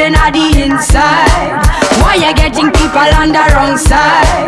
then at the inside. Why you getting people on the wrong side?